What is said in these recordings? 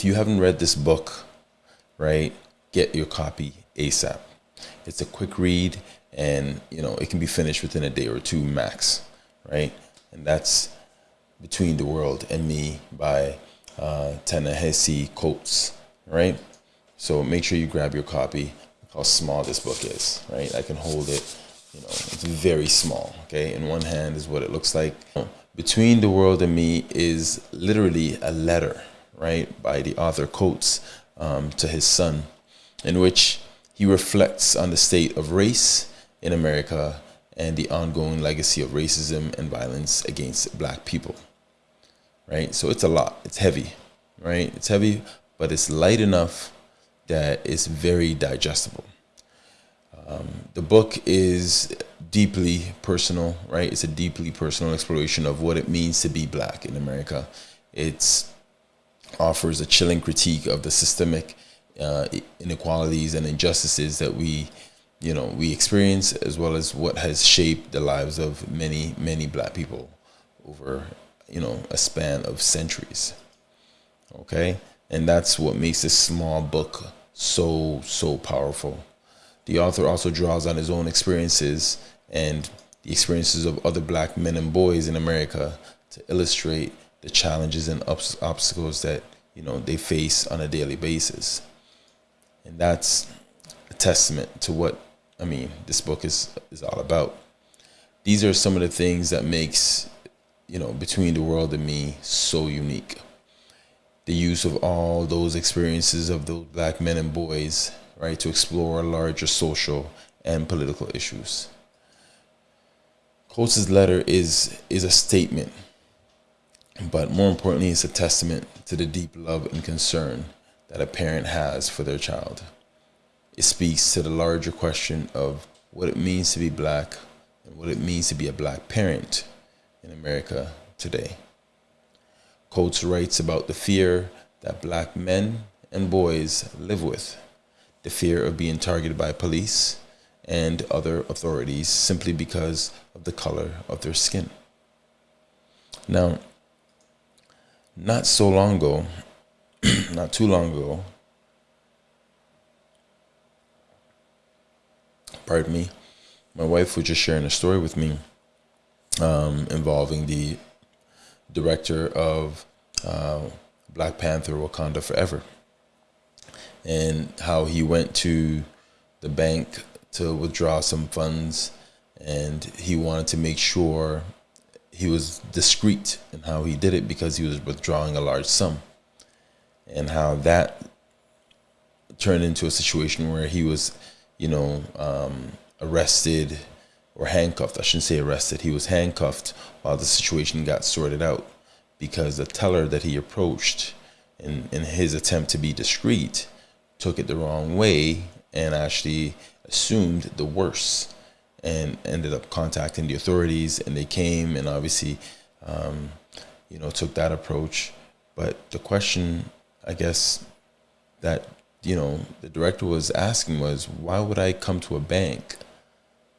if you haven't read this book, right, get your copy ASAP. It's a quick read and you know it can be finished within a day or two max, right? And that's Between the World and Me by uh, Ta-Nehisi Coates, right? So make sure you grab your copy. Look how small this book is, right? I can hold it, you know, it's very small, okay? In one hand is what it looks like. Between the World and Me is literally a letter, right, by the author Coates um, to his son, in which he reflects on the state of race in America and the ongoing legacy of racism and violence against black people. Right? So it's a lot. It's heavy, right? It's heavy, but it's light enough that it's very digestible. Um, the book is deeply personal, right? It's a deeply personal exploration of what it means to be black in America. It offers a chilling critique of the systemic uh, inequalities and injustices that we you know we experience as well as what has shaped the lives of many many black people over you know a span of centuries. Okay? And that's what makes this small book so so powerful. The author also draws on his own experiences and the experiences of other black men and boys in america to illustrate the challenges and obstacles that you know they face on a daily basis and that's a testament to what I mean this book is is all about. These are some of the things that makes you know between the world and me so unique. The use of all those experiences of those black men and boys, right, to explore larger social and political issues. Coates' letter is is a statement, but more importantly, it's a testament to the deep love and concern that a parent has for their child. It speaks to the larger question of what it means to be black and what it means to be a black parent in America today. Coates writes about the fear that black men and boys live with, the fear of being targeted by police and other authorities simply because of the color of their skin. Now, not so long ago, not too long ago, pardon me, my wife was just sharing a story with me um, involving the director of uh, Black Panther Wakanda Forever and how he went to the bank to withdraw some funds and he wanted to make sure he was discreet in how he did it because he was withdrawing a large sum and how that turned into a situation where he was, you know, um, arrested or handcuffed. I shouldn't say arrested. He was handcuffed while the situation got sorted out because the teller that he approached in, in his attempt to be discreet took it the wrong way and actually assumed the worst and ended up contacting the authorities and they came and obviously um, you know took that approach. But the question I guess that you know the director was asking was why would I come to a bank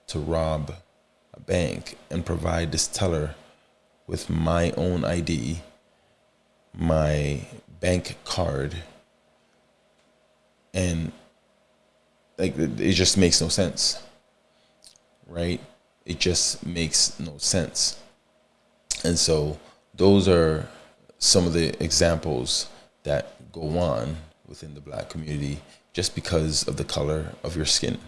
to rob a bank and provide this teller with my own ID, my bank card, and like it just makes no sense, right? It just makes no sense, and so those are some of the examples that go on within the black community just because of the color of your skin.